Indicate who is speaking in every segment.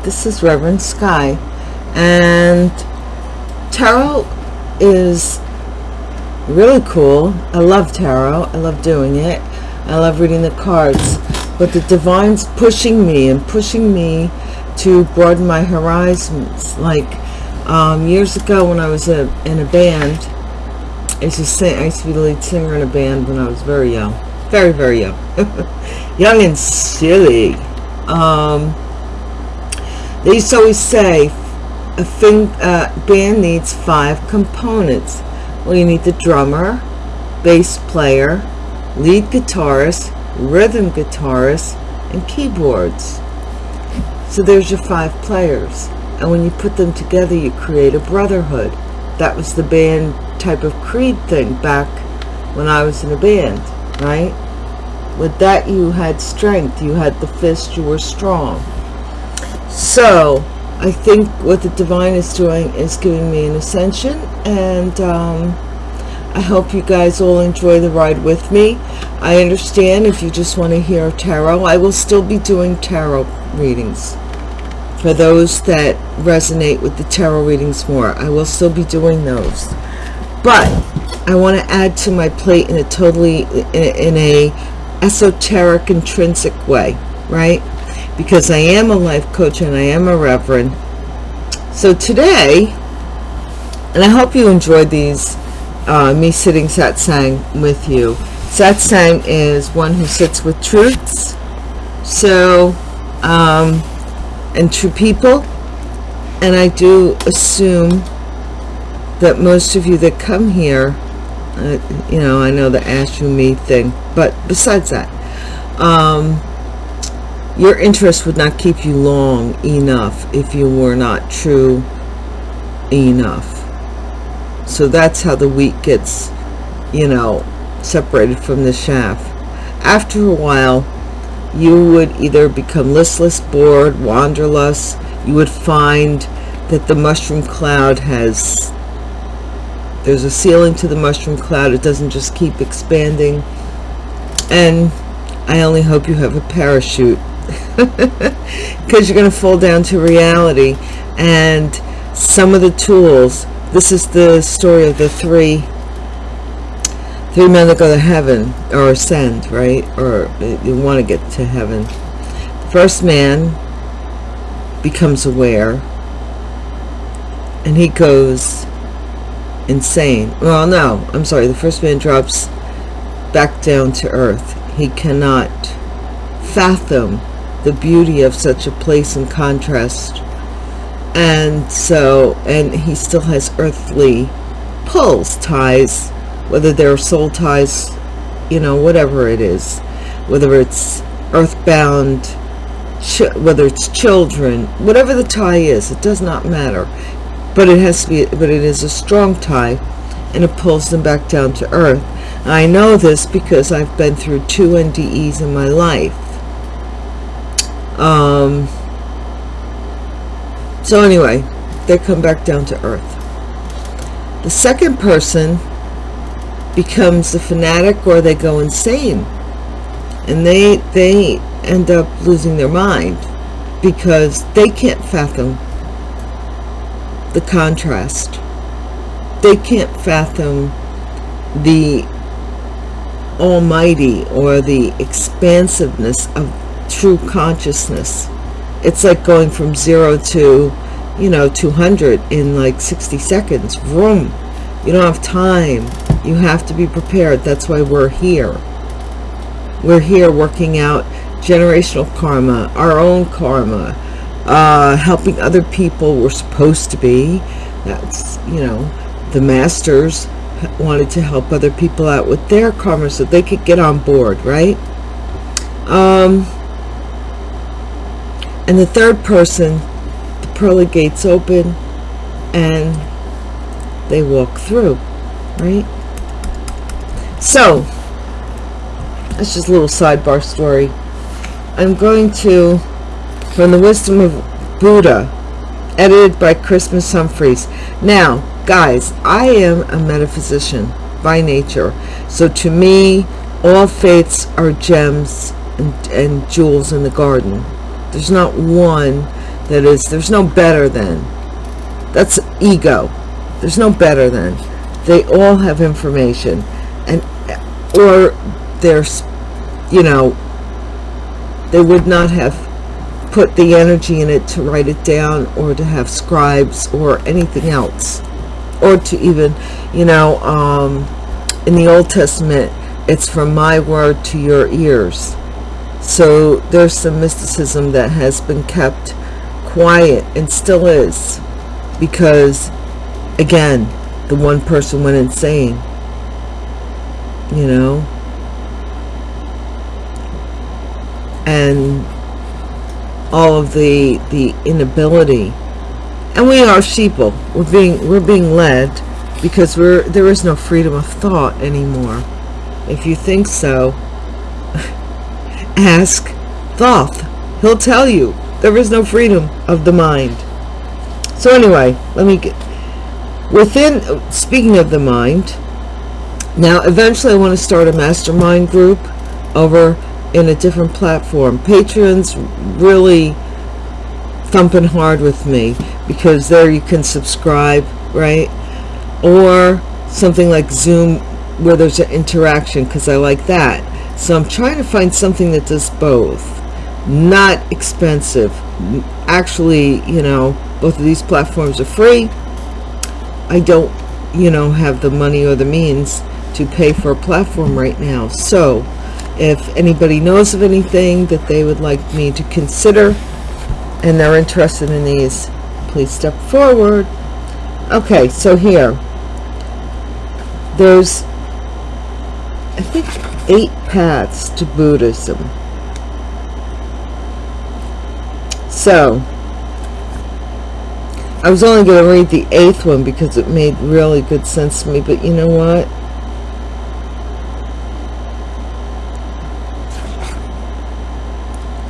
Speaker 1: Hi, this is Reverend Sky, and tarot is really cool. I love tarot. I love doing it. I love reading the cards, but the divine's pushing me and pushing me to broaden my horizons. Like um, years ago when I was a, in a band, I used to sing. I used to be the lead singer in a band when I was very young, very very young, young and silly. Um, they used to always say a thing, uh, band needs five components. Well, you need the drummer, bass player, lead guitarist, rhythm guitarist, and keyboards. So there's your five players. And when you put them together, you create a brotherhood. That was the band type of creed thing back when I was in a band, right? With that, you had strength. You had the fist. You were strong so I think what the divine is doing is giving me an ascension and um, I hope you guys all enjoy the ride with me. I understand if you just want to hear tarot, I will still be doing tarot readings. For those that resonate with the tarot readings more, I will still be doing those. But I want to add to my plate in a totally, in a esoteric, intrinsic way, right? Because I am a life coach and I am a reverend. So today, and I hope you enjoyed these, uh, me sitting satsang with you. Satsang is one who sits with truths. So, um, and true people. And I do assume that most of you that come here, uh, you know, I know the ask you me thing, but besides that, um, your interest would not keep you long enough if you were not true enough. So that's how the wheat gets you know separated from the chaff. After a while you would either become listless bored wanderlust. You would find that the mushroom cloud has there's a ceiling to the mushroom cloud. It doesn't just keep expanding. And I only hope you have a parachute because you're going to fall down to reality. And some of the tools this is the story of the three three men that go to heaven or ascend right? Or you want to get to heaven. First man becomes aware and he goes insane. Well no i'm sorry the first man drops back down to earth. He cannot fathom the beauty of such a place in contrast. And so and he still has earthly pulls ties whether they're soul ties you know whatever it is whether it's earthbound whether it's children whatever the tie is it does not matter. But it has to be but it is a strong tie and it pulls them back down to earth. I know this because I've been through two NDEs in my life um, so anyway, they come back down to earth. The second person becomes a fanatic or they go insane. And they, they end up losing their mind because they can't fathom the contrast. They can't fathom the almighty or the expansiveness of true consciousness. It's like going from zero to you know 200 in like 60 seconds. Vroom. You don't have time. You have to be prepared. That's why we're here. We're here working out generational karma our own karma uh, helping other people we're supposed to be. That's you know the masters wanted to help other people out with their karma so they could get on board right? Um and the third person the pearly gates open and they walk through right? So that's just a little sidebar story. I'm going to from the wisdom of buddha edited by christmas humphreys. Now guys i am a metaphysician by nature. So to me all faiths are gems and, and jewels in the garden there's not one that is there's no better than. That's ego. There's no better than. They all have information. And or there's you know they would not have put the energy in it to write it down or to have scribes or anything else. Or to even you know um, in the Old Testament it's from my word to your ears so there's some mysticism that has been kept quiet and still is because again the one person went insane you know? And all of the the inability and we are sheeple. We're being we're being led because we're there is no freedom of thought anymore. If you think so ask thoth. He'll tell you. There is no freedom of the mind. So anyway let me get within speaking of the mind now eventually i want to start a mastermind group over in a different platform. Patreon's really thumping hard with me because there you can subscribe right? Or something like zoom where there's an interaction because i like that so i'm trying to find something that does both. Not expensive. Actually you know both of these platforms are free. I don't you know have the money or the means to pay for a platform right now. So if anybody knows of anything that they would like me to consider and they're interested in these please step forward. Okay so here. There's I think eight paths to Buddhism so I was only going to read the eighth one because it made really good sense to me but you know what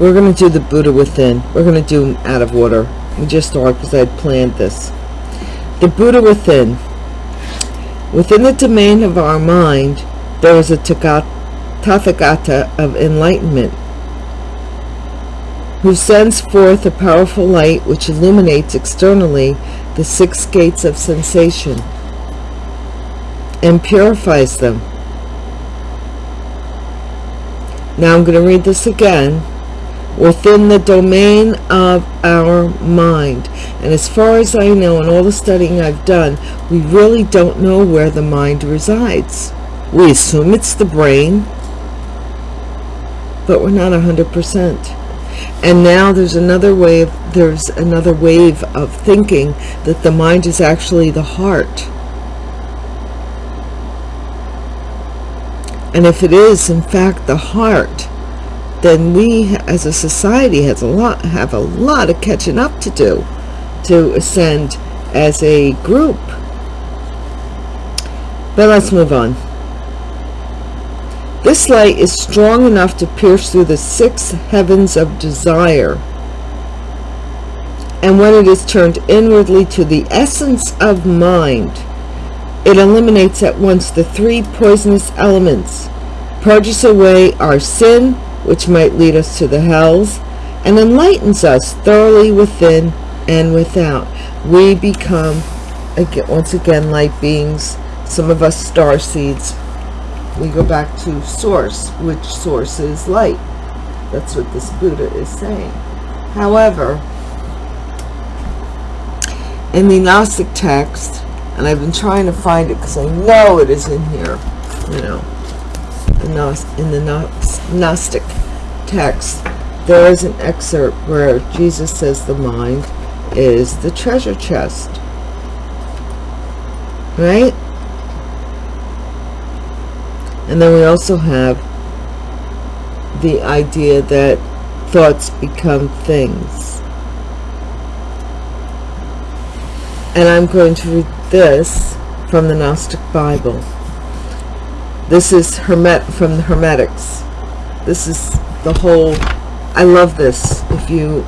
Speaker 1: We're going to do the Buddha within. We're going to do out of order. We just thought because I had planned this. The Buddha within. Within the domain of our mind, there is a Tathagata of enlightenment who sends forth a powerful light which illuminates externally the six gates of sensation and purifies them. Now I'm going to read this again within the domain of our mind. And as far as I know, in all the studying I've done, we really don't know where the mind resides. We assume it's the brain, but we're not 100%. And now there's another wave, there's another wave of thinking that the mind is actually the heart. And if it is, in fact, the heart, then we as a society has a lot have a lot of catching up to do to ascend as a group but let's move on this light is strong enough to pierce through the six heavens of desire and when it is turned inwardly to the essence of mind it eliminates at once the three poisonous elements purges away our sin which might lead us to the hells, and enlightens us thoroughly within and without. We become, once again, light beings, some of us star seeds. We go back to source, which source is light. That's what this Buddha is saying. However, in the Gnostic text, and I've been trying to find it because I know it is in here, you know, in the Gnostic text, there is an excerpt where Jesus says the mind is the treasure chest. Right? And then we also have the idea that thoughts become things. And I'm going to read this from the Gnostic Bible. This is Hermet from the Hermetics. This is the whole, I love this. If you,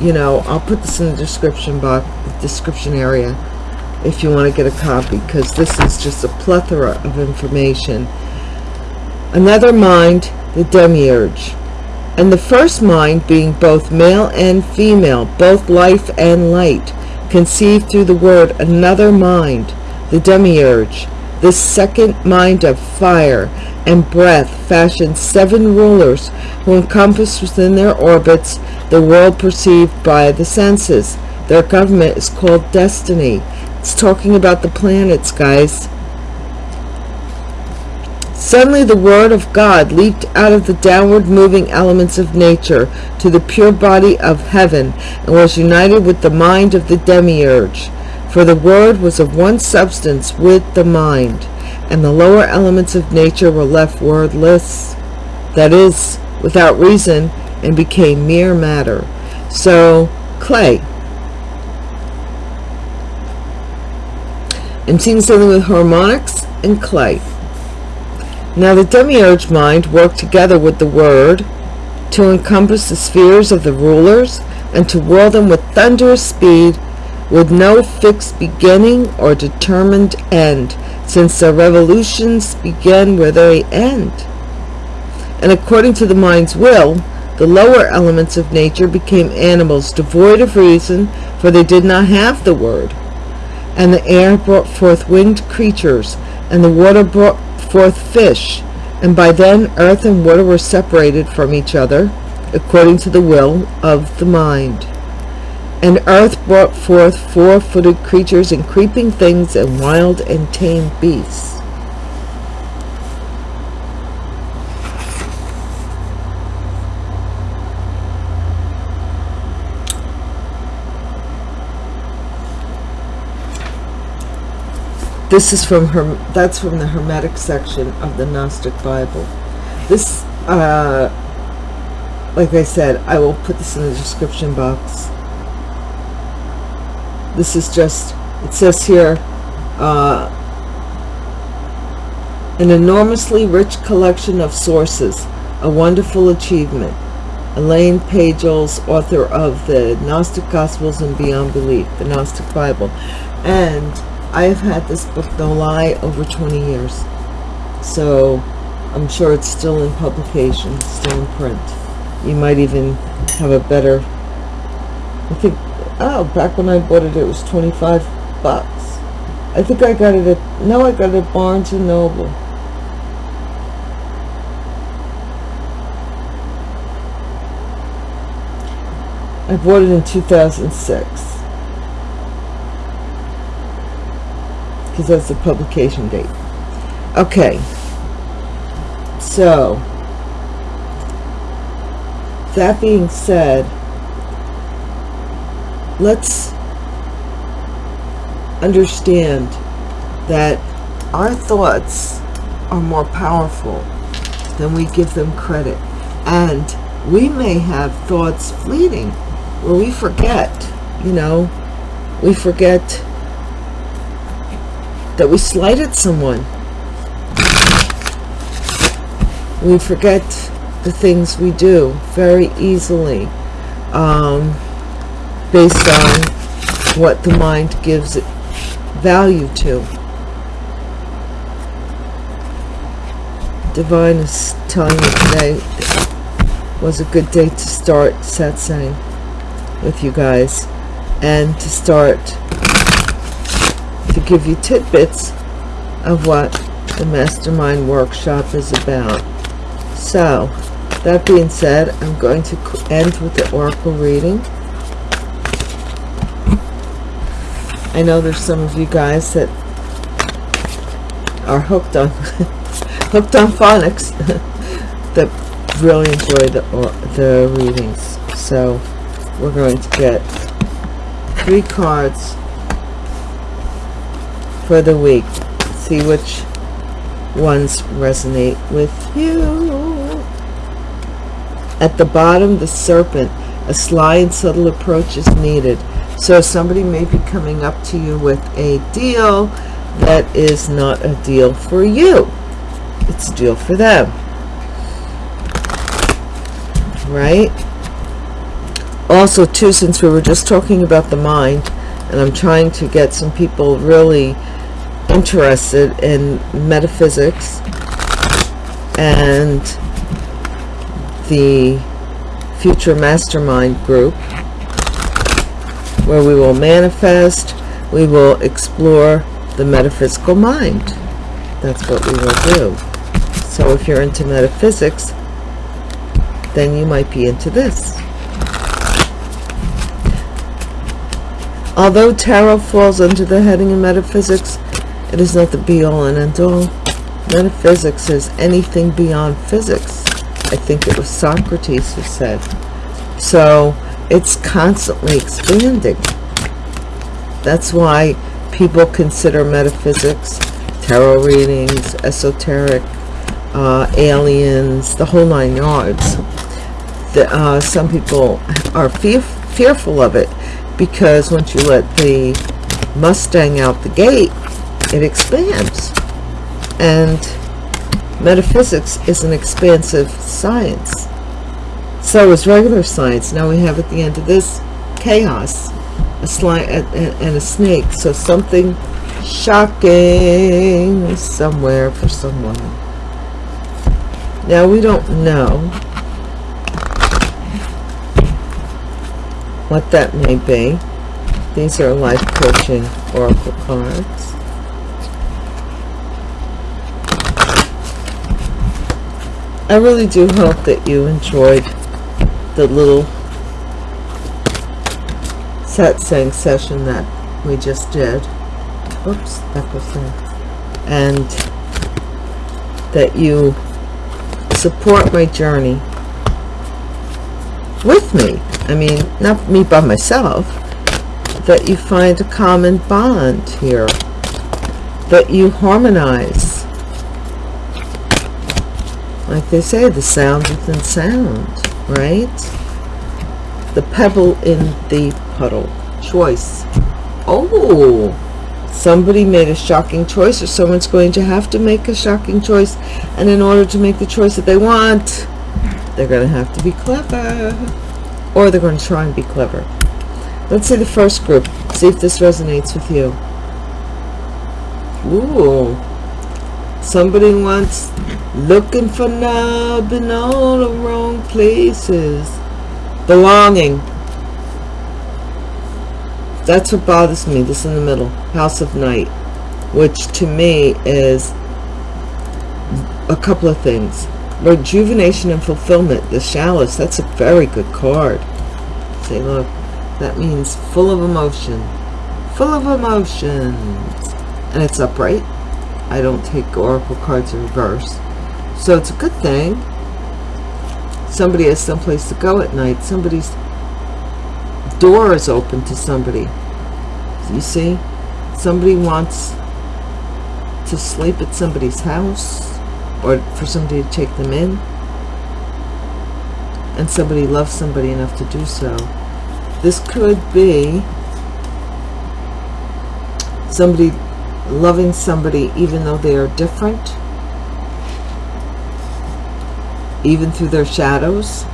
Speaker 1: you know, I'll put this in the description box, description area if you want to get a copy because this is just a plethora of information. Another mind, the demiurge. and the first mind being both male and female, both life and light, conceived through the word another mind, the demiurge. This second mind of fire and breath fashioned seven rulers who encompassed within their orbits the world perceived by the senses. Their government is called destiny. It's talking about the planets, guys. Suddenly the word of God leaped out of the downward moving elements of nature to the pure body of heaven and was united with the mind of the demiurge. For the word was of one substance with the mind, and the lower elements of nature were left wordless, that is, without reason, and became mere matter. So, clay. I'm seeing something with harmonics and clay. Now the demiurge mind worked together with the word to encompass the spheres of the rulers and to whirl them with thunderous speed with no fixed beginning or determined end, since their revolutions begin where they end. And according to the mind's will, the lower elements of nature became animals devoid of reason, for they did not have the word. And the air brought forth winged creatures, and the water brought forth fish, and by then earth and water were separated from each other, according to the will of the mind. And earth brought forth four-footed creatures and creeping things and wild and tame beasts. This is from her. That's from the Hermetic section of the Gnostic Bible. This, uh, like I said, I will put this in the description box. This is just. It says here, uh, an enormously rich collection of sources, a wonderful achievement. Elaine Pagels, author of the Gnostic Gospels and Beyond Belief, the Gnostic Bible, and I have had this book, No Lie, over 20 years. So I'm sure it's still in publication, still in print. You might even have a better, I think, oh, back when I bought it, it was 25 bucks. I think I got it at, no, I got it at Barnes & Noble. I bought it in 2006. Because that's the publication date. Okay. So, that being said, let's understand that our thoughts are more powerful than we give them credit. And we may have thoughts fleeting where we forget, you know, we forget that we slighted someone. We forget the things we do very easily um, based on what the mind gives it value to. Divine is telling me today was a good day to start satsang with you guys and to start to give you tidbits of what the Mastermind Workshop is about. So, that being said, I'm going to end with the Oracle reading. I know there's some of you guys that are hooked on hooked on phonics that really enjoy the or, the readings. So we're going to get three cards for the week. See which ones resonate with you. At the bottom, the serpent. A sly and subtle approach is needed. So somebody may be coming up to you with a deal that is not a deal for you. It's a deal for them. Right? Also, too, since we were just talking about the mind, and I'm trying to get some people really interested in metaphysics and the future mastermind group where we will manifest, we will explore the metaphysical mind. That's what we will do. So if you're into metaphysics, then you might be into this. Although tarot falls under the heading of metaphysics, it is not the be-all and end-all. Metaphysics is anything beyond physics. I think it was Socrates who said. So it's constantly expanding. That's why people consider metaphysics, tarot readings, esoteric, uh, aliens, the whole nine yards. The, uh, some people are fear fearful of it because once you let the Mustang out the gate, it expands. And metaphysics is an expansive science. So is regular science. Now we have at the end of this chaos, a slime and a snake. So something shocking somewhere for someone. Now we don't know what that may be. These are life coaching oracle cards. I really do hope that you enjoyed the little satsang session that we just did. Oops, that goes there. And that you support my journey with me I mean, not me by myself, that you find a common bond here, that you harmonize. Like they say, the sound within sound, right? The pebble in the puddle. Choice. Oh, somebody made a shocking choice or someone's going to have to make a shocking choice. And in order to make the choice that they want, they're going to have to be clever or they're going to try and be clever. Let's see the first group. See if this resonates with you. Ooh. Somebody wants looking for love in all the wrong places. Belonging. That's what bothers me. This in the middle. House of Night. Which to me is a couple of things rejuvenation and fulfillment the chalice that's a very good card say look that means full of emotion full of emotions and it's upright I don't take oracle cards in reverse. So it's a good thing. Somebody has someplace to go at night. Somebody's door is open to somebody. You see? Somebody wants to sleep at somebody's house or for somebody to take them in. And somebody loves somebody enough to do so. This could be somebody loving somebody even though they are different even through their shadows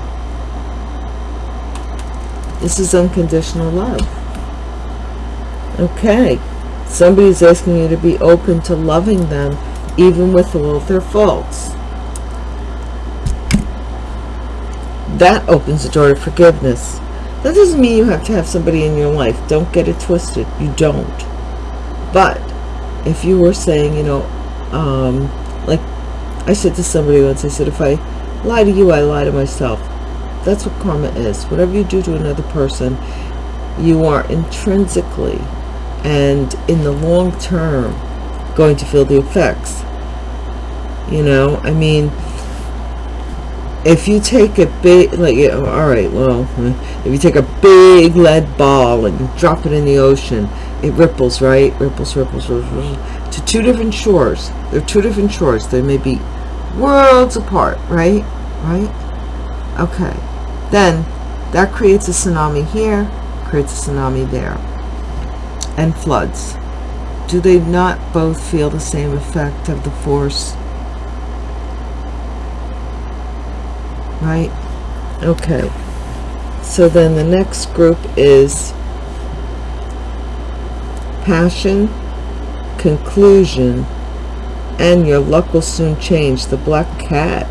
Speaker 1: this is unconditional love okay somebody's asking you to be open to loving them even with all of their faults. That opens the door to forgiveness. That doesn't mean you have to have somebody in your life. Don't get it twisted. You don't. But if you were saying, you know, um, like I said to somebody once, I said, if I lie to you, I lie to myself. That's what karma is. Whatever you do to another person, you are intrinsically and in the long term going to feel the effects you know i mean if you take a big like all right well if you take a big lead ball and drop it in the ocean it ripples right? Ripples ripples, ripples to two different shores. They're two different shores. They may be worlds apart right? Right? Okay. Then that creates a tsunami here creates a tsunami there. And floods. Do they not both feel the same effect of the force? Right? Okay. So then the next group is passion conclusion and your luck will soon change. The black cat.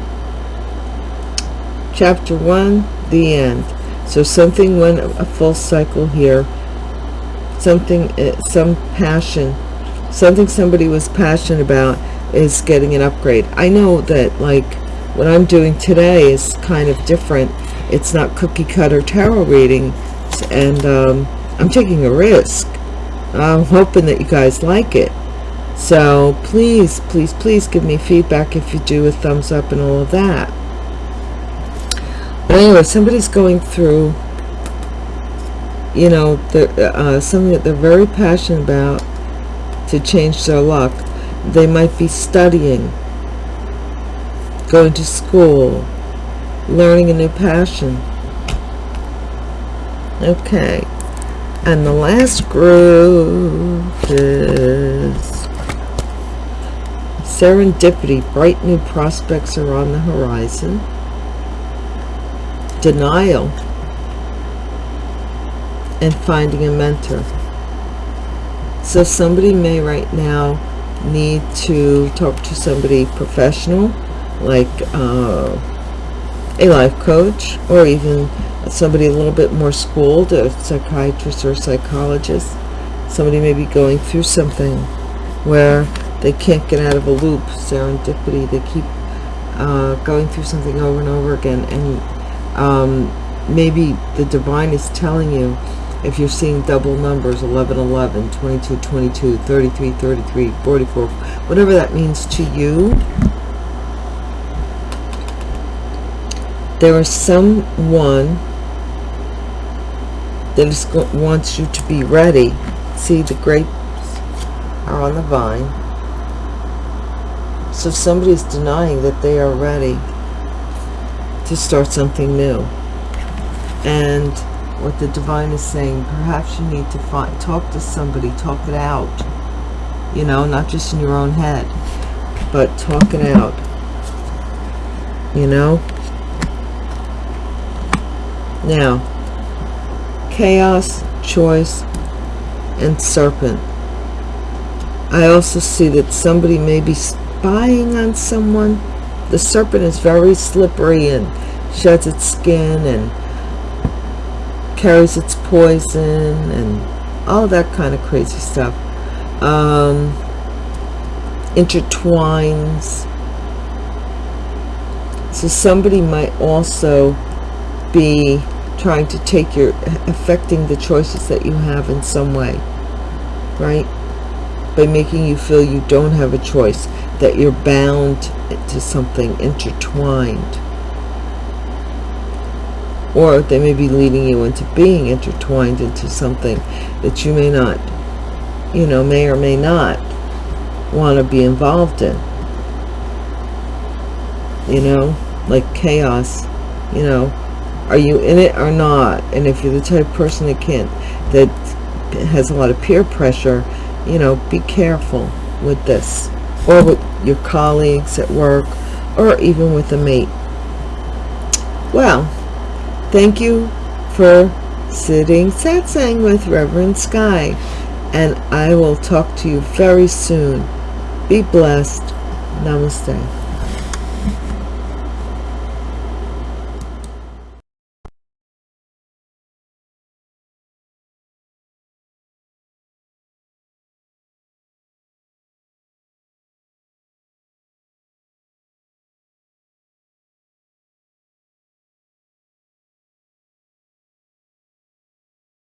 Speaker 1: Chapter one the end. So something went a full cycle here. Something uh, some passion something somebody was passionate about is getting an upgrade. I know that like what i'm doing today is kind of different. It's not cookie cutter tarot reading and um, i'm taking a risk i'm hoping that you guys like it. So please please please give me feedback if you do a thumbs up and all of that. But anyway somebody's going through you know the, uh, something that they're very passionate about to change their luck. They might be studying going to school learning a new passion. Okay and the last group is serendipity bright new prospects are on the horizon. Denial. And finding a mentor. So somebody may right now need to talk to somebody professional like uh, a life coach or even somebody a little bit more schooled a psychiatrist or psychologist somebody may be going through something where they can't get out of a loop serendipity they keep uh, going through something over and over again and um, maybe the divine is telling you if you're seeing double numbers 11 11 22 22 33 33 44 whatever that means to you there is someone that is wants you to be ready. See the grapes are on the vine. So somebody is denying that they are ready to start something new. And what the divine is saying perhaps you need to find talk to somebody talk it out. You know not just in your own head but talk it out. You know now chaos choice and serpent. I also see that somebody may be spying on someone. The serpent is very slippery and sheds its skin and carries its poison and all that kind of crazy stuff. Um, intertwines. So somebody might also be trying to take your affecting the choices that you have in some way right? By making you feel you don't have a choice that you're bound to something intertwined. Or they may be leading you into being intertwined into something that you may not you know may or may not want to be involved in. You know like chaos you know are you in it or not and if you're the type of person that can't that has a lot of peer pressure you know be careful with this or with your colleagues at work or even with a mate well Thank you for sitting satsang with Reverend Sky. And I will talk to you very soon. Be blessed. Namaste.